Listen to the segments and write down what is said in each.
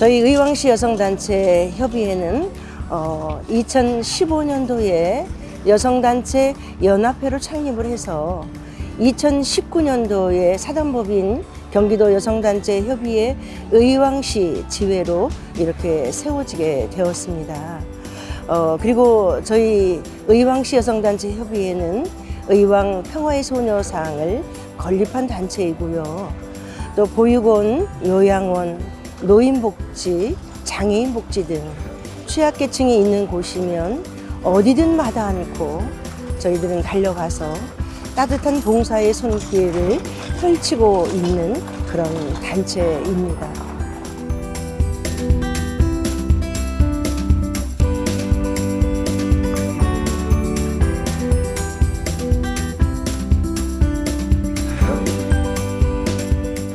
저희 의왕시 여성단체 협의회는 어, 2015년도에 여성단체 연합회를 창립을 해서 2019년도에 사단법인 경기도 여성단체 협의회 의왕시 지회로 이렇게 세워지게 되었습니다. 어, 그리고 저희 의왕시 여성단체 협의회는 의왕 평화의 소녀상을 건립한 단체이고요. 또 보육원, 요양원, 노인복지, 장애인복지 등 취약계층이 있는 곳이면 어디든 마다 않고 저희들은 달려가서 따뜻한 봉사의 손길을 펼치고 있는 그런 단체입니다.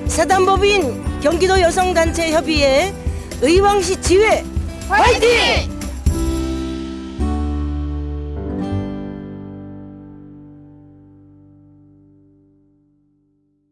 사단법인 경기도 여성단체 협의회 의왕시 지회 화이팅!